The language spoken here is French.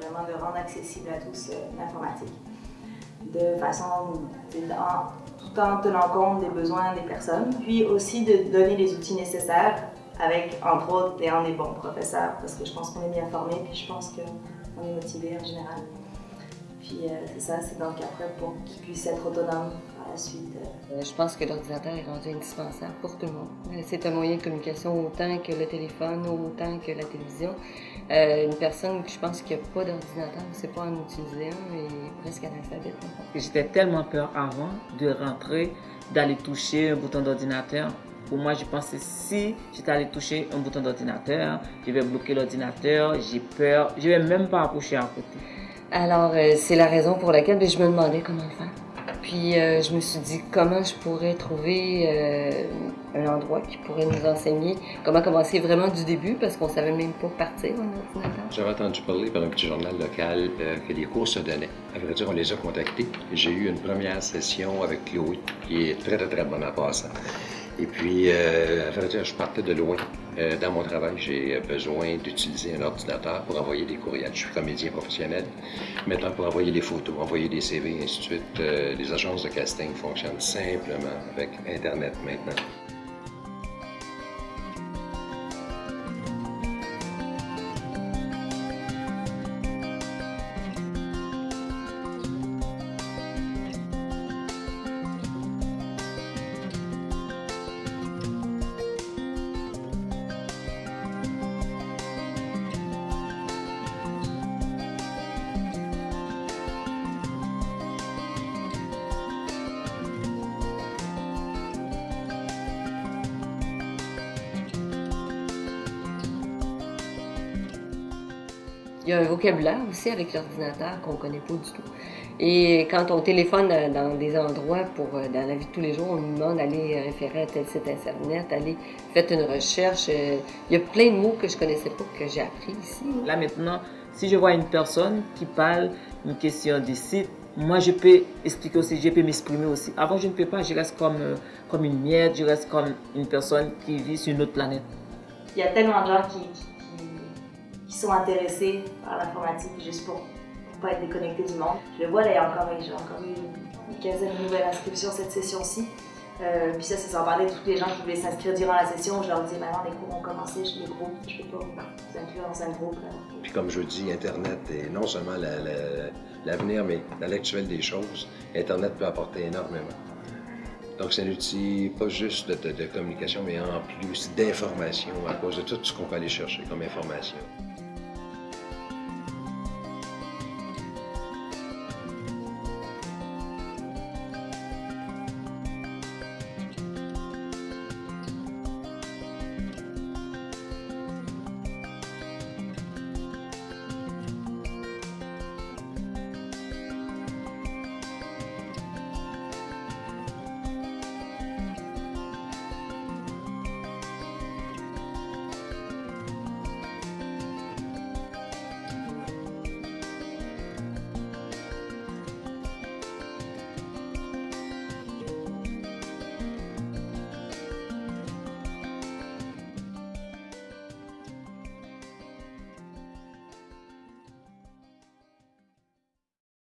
vraiment de rendre accessible à tous l'informatique de façon, tout en tenant compte des besoins des personnes, puis aussi de donner les outils nécessaires avec, entre autres, des bons professeurs, parce que je pense qu'on est bien formés, puis je pense qu'on est motivé en général. Puis euh, c'est ça, c'est donc après pour qu'ils puissent être autonomes par la suite. Euh. Je pense que l'ordinateur est rendu indispensable pour tout le monde. Euh, c'est un moyen de communication autant que le téléphone, autant que la télévision. une personne, je pense, qui n'a pas d'ordinateur, ne sait pas en utiliser un, est presque analphabète. J'étais tellement peur avant de rentrer, d'aller toucher un bouton d'ordinateur. Pour moi, je pensais si j'étais allé toucher un bouton d'ordinateur, je vais bloquer l'ordinateur, j'ai peur, je vais même pas approcher à côté. Alors, euh, c'est la raison pour laquelle ben, je me demandais comment le faire. Puis, euh, je me suis dit comment je pourrais trouver euh, un endroit qui pourrait nous enseigner comment commencer vraiment du début parce qu'on savait même pas partir en ordinateur. J'avais entendu parler par un petit journal local que les cours se donnaient. À vrai dire, on les a contactés. J'ai eu une première session avec Chloé qui est très, très, très bonne à passer. Et puis, euh, je partais de loin. Euh, dans mon travail, j'ai besoin d'utiliser un ordinateur pour envoyer des courriels. Je suis comédien professionnel. Maintenant, pour envoyer des photos, envoyer des CV, ainsi de suite, euh, les agences de casting fonctionnent simplement avec Internet maintenant. Il y a un vocabulaire aussi avec l'ordinateur qu'on ne connaît pas du tout. Et quand on téléphone dans des endroits pour euh, dans la vie de tous les jours, on nous demande d'aller référer à tel site internet, aller faire une recherche. Euh, il y a plein de mots que je connaissais pas que j'ai appris ici. Là maintenant, si je vois une personne qui parle une question des sites, moi je peux expliquer aussi, je peux m'exprimer aussi. Avant je ne peux pas, je reste comme, euh, comme une miette, je reste comme une personne qui vit sur une autre planète. Il y a tellement de gens qui qui sont intéressés par l'informatique juste pour ne pas être déconnectés du monde. Je le vois là, encore, j'ai encore eu une quinzaine de nouvelles inscriptions cette session-ci. Euh, puis ça, c'est sans parler de tous les gens qui voulaient s'inscrire durant la session. Je leur dis, maintenant les cours ont commencé, je les groupes, je ne peux pas vous inclure dans un groupe. Puis comme je dis, Internet est non seulement l'avenir, mais dans l'actuel des choses, Internet peut apporter énormément. Donc c'est un outil pas juste de communication, mais en plus d'information à cause de tout ce qu'on peut aller chercher comme information.